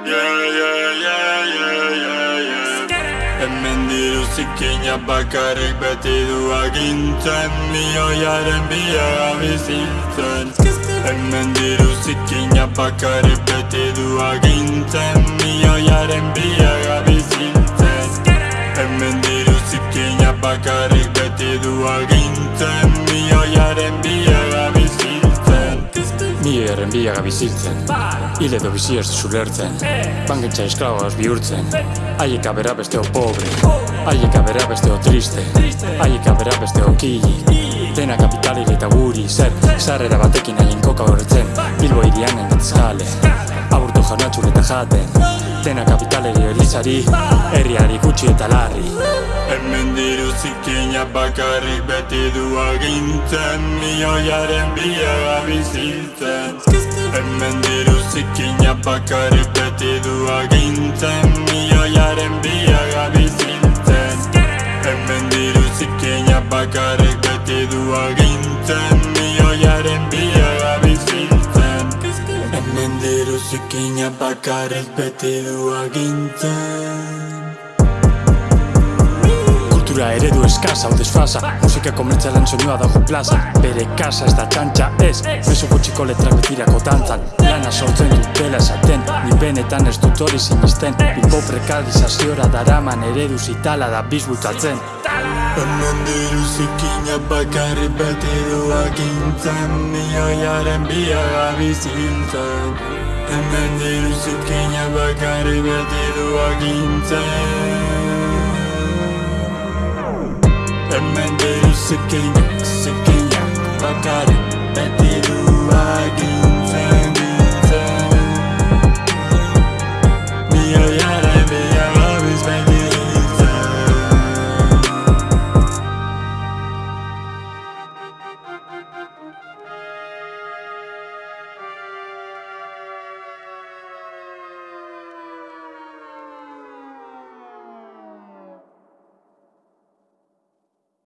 Yeah, yeah, yeah, yeah, yeah, yeah Hemen diru zikina bakarrik beti du agintzen Mioiaren bila bizitzen. Hemen diru zikina bakarrik beti du agintzen Mioiaren bila Mioiaren biaga biziltzen Hile edo bizi ez duzu lertzen Bangentza esklaboaz bihurtzen. Haiek abera besteo pobre. Haiek abera besteo triste. Haiek abera besteo kili. Dena kapitalile eta guri zer. Sarrera batekin haien koka horretzen Irian endatzkale Aburto jaunatxur eta jaten. Dena kapitaleri elizari Herriari gutxi eta larri. Hemen diru zikina bakarrik beti du agintzen. Mioiaren biara bizitzen. Hemen diru zikina bakarrik beti du agintzen. Mioiaren biara bizitzen. Hemen diru zikina bakarrik beti du agintzen Hemen diru zikina bakarrik beti du agintzen eskasa hau desfasa Musika komertzialen soinua dago plaza. Bere kasa ez da txantxa ez. Meso gutxiko letrak betirako dantzan. Lana sortzen dutela esaten. Ni benetan ez dut hori sinisten Bilbo prekarizaziora daraman eredu zitala da bizbutatzen. Hemen diru zikina bakarrik beti du agintzen Mioiaren biara bizitzen Hemen diru zikina bakarrik beti du agintzen Hemen diru zikina, zikina bakarrik beti